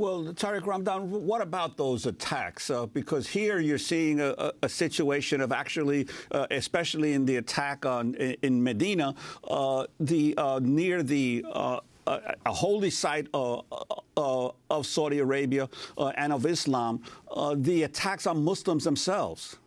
Well, Tariq Ramadan, what about those attacks? Uh, because here you're seeing a, a situation of actually, uh, especially in the attack on in Medina, uh, the uh, near the uh, a holy site uh, of Saudi Arabia and of Islam, the attacks on Muslims themselves.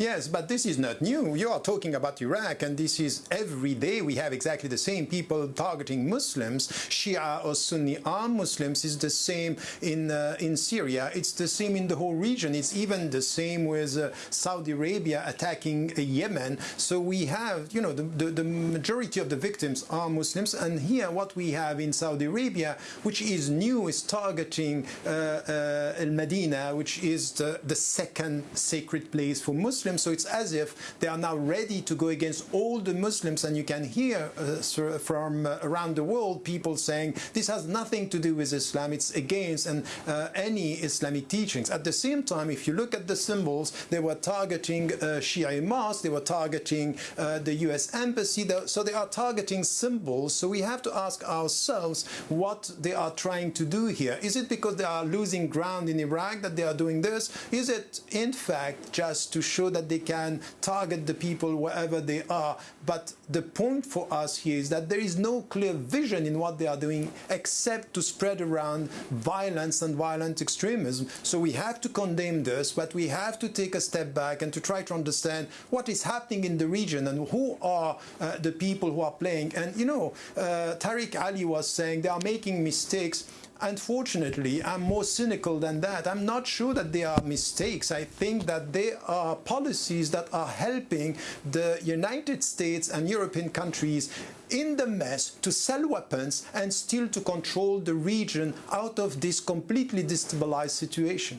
Yes, but this is not new. You are talking about Iraq, and this is every day we have exactly the same people targeting Muslims. Shia or Sunni armed Muslims is the same in uh, in Syria. It's the same in the whole region. It's even the same with uh, Saudi Arabia attacking uh, Yemen. So we have, you know, the, the, the, majority of the victims are Muslims. And here what we have in Saudi Arabia, which is new, is targeting uh, uh, El Medina, which is the, the second sacred place for Muslims. Muslims. So it's as if they are now ready to go against all the Muslims. And you can hear uh, from uh, around the world people saying this has nothing to do with Islam. It's against and uh, any Islamic teachings. At the same time, if you look at the symbols, they were targeting uh, Shia mosques, they were targeting uh, the US embassy. So they are targeting symbols. So we have to ask ourselves what they are trying to do here. Is it because they are losing ground in Iraq that they are doing this? Is it in fact just to show that that they can target the people wherever they are. But the point for us here is that there is no clear vision in what they are doing except to spread around violence and violent extremism. So we have to condemn this, but we have to take a step back and to try to understand what is happening in the region and who are uh, the people who are playing. And you know, uh, Tariq Ali was saying they are making mistakes. Unfortunately, I'm more cynical than that. I'm not sure that they are mistakes. I think that they are policies that are helping the United States and European countries in the mess to sell weapons and still to control the region out of this completely destabilized situation.